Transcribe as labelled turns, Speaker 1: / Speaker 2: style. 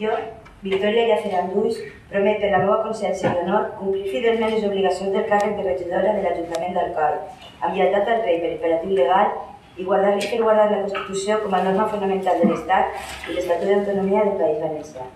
Speaker 1: Jo, Victòria Llaceran Lluís, promet per la meva consciència Honor complir fidelment les obligacions del càrrec de regidora de l'Ajuntament d'Alcoi, amb lleialtat al rei per imperatiu legal i guardar i fer guardar la Constitució com a norma fonamental de l'Estat i l'Estatut d'Autonomia del País Valencià.